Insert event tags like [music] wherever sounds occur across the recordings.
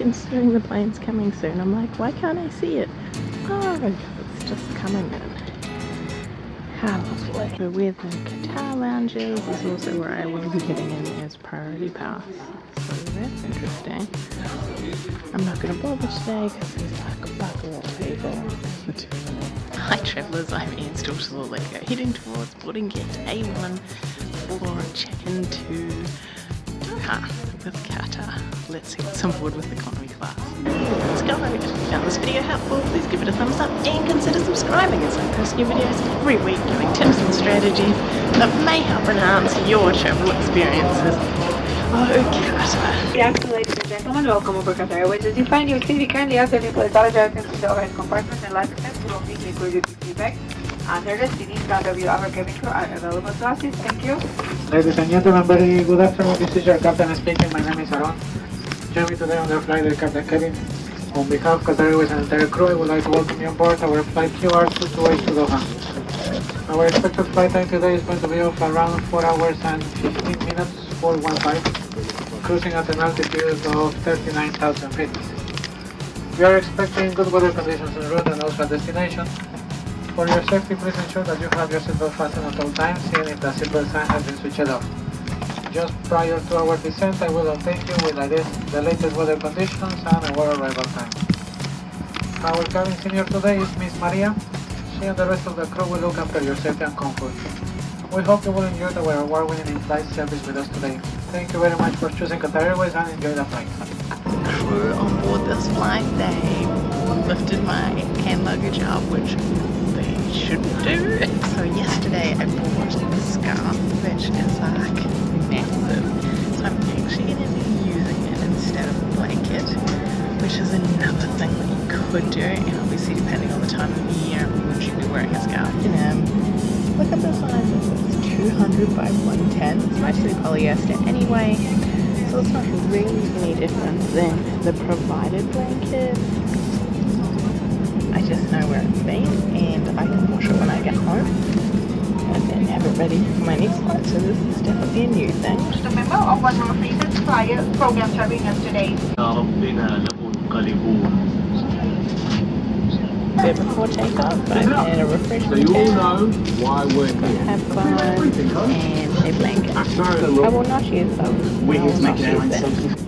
considering the plane's coming soon. I'm like, why can't I see it? Oh, it's just coming in. How lovely. So with the Qatar lounges This is also where I will be getting in as priority pass. So that's interesting. I'm not going to bother today because there's like a bucket of people. [laughs] Hi travellers, I'm Ian Stalters Lego, uh, heading towards boarding gate A1 for check-in to Doha with Qatar. Let's see what's on board with economy class. Let's go! If you found this video helpful, please give it a thumbs up and consider subscribing as I post new videos every week giving tips and strategies that may help enhance your travel experiences. Oh, Qatar. Good afternoon, ladies and gentlemen. Welcome aboard Qatar Airways. As you find your seat, we currently have the people that items in the overhead compartment and life steps will be included in feedback. Under the our cabin crew are available to assist. Thank you. Ladies and gentlemen, very good afternoon. This is your captain speaking. My name is Aaron. Join me today on the flight of Captain Kevin. On behalf of Qatar Airways and entire crew, I would like to welcome you on board our flight QR228 to Doha. Our expected flight time today is going to be of around 4 hours and 15 minutes, 415, cruising at an altitude of 39,000 feet. We are expecting good weather conditions en route and also at destination. For your safety, please ensure that you have your seatbelt fastened at all times, even if the seatbelt sign has been switched off. Just prior to our descent, I will update you with the latest weather conditions and our arrival time. Our cabin senior today is Miss Maria. She and the rest of the crew will look after your safety and comfort. We hope you will enjoy our award-winning in-flight service with us today. Thank you very much for choosing Qatar Airways and enjoy the flight. Crew on board this flight, they lifted my hand luggage up, which shouldn't do. So yesterday I bought a scarf, which is like massive. So I'm actually going to be using it instead of a blanket, which is another thing that you could do. And obviously depending on the time of the year, would you be wearing a scarf? You know, look at the size of this, 200 by 110. It's mostly polyester anyway, so it's not really any different than the provided blanket. I just know where it's been and I can wash it when I get home and then have it ready for my next flight. So this is definitely a new thing. Just a member of one of our frequent flyer program serving us today. bit before takeoff, but I had a refreshment So you all can, know why we're here. have fun, and a blanket. I will not use those. We're here to will make not use them. safe.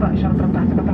Photoshop, I'm back, I'm back.